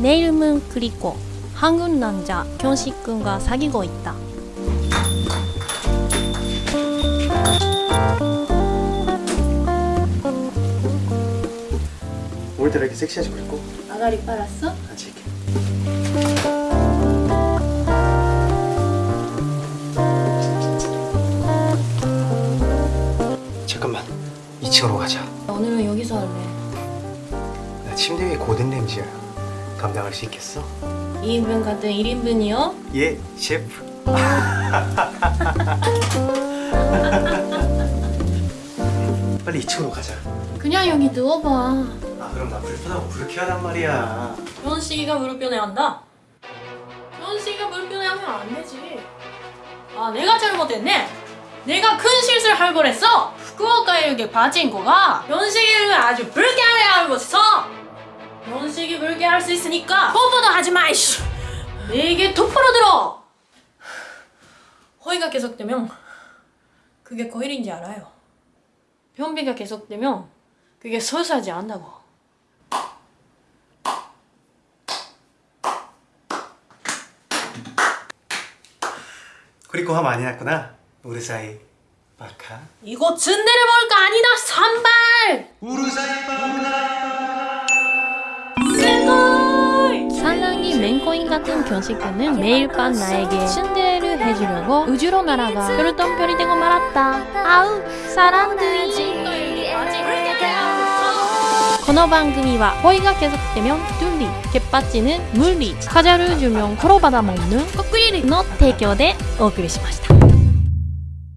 내 이름은 그리코 한국 남자 견식군과 사귀고 있다. 오늘따라 이렇게 섹시하지 그랬고 아가리 빨았어? 같이 이렇게 잠깐만 2층으로 가자 오늘은 여기서 할래. 나 침대 위에 고든 램지야 감당할 수 있겠어? 2인분 같은 1인분이요? 예 셰프 빨리 2층으로 가자 그냥 여기 누워봐. 아 그럼 나 불편하고 불쾌하단 말이야 현식이가 무릎변에 한다? 현식이가 무릎변에 하면 안 되지. 아 내가 잘못했네. 내가 큰 실수를 할 뻔했어. 후쿠오카에 이렇게 빠진 거가 현식이를 아주 불쾌하게 하고 할 수 있으니까 뽀뽀도 하지 마. 이씨. 내게 똑바로 들어. 허위가 계속되면 그게 거일인지 알아요. 변비가 계속되면 그게 소소하지 않다고. 그리고 화 많이 났구나 우리 사이 바카 이거 즈네를 먹을 거 아니다 산발 우리 사이 같은 교식교는 매일 밤 나에게 순대를 해주려고 우주로 날아가 그러던 별이 되고 말았다. 아우 사람들이. 번호 방금이와 허위가 계속되면 둘리 개빠지는 물리 과자를 주면 코로 받아먹는 거꾸리를 너 대교대 오그리시마시다.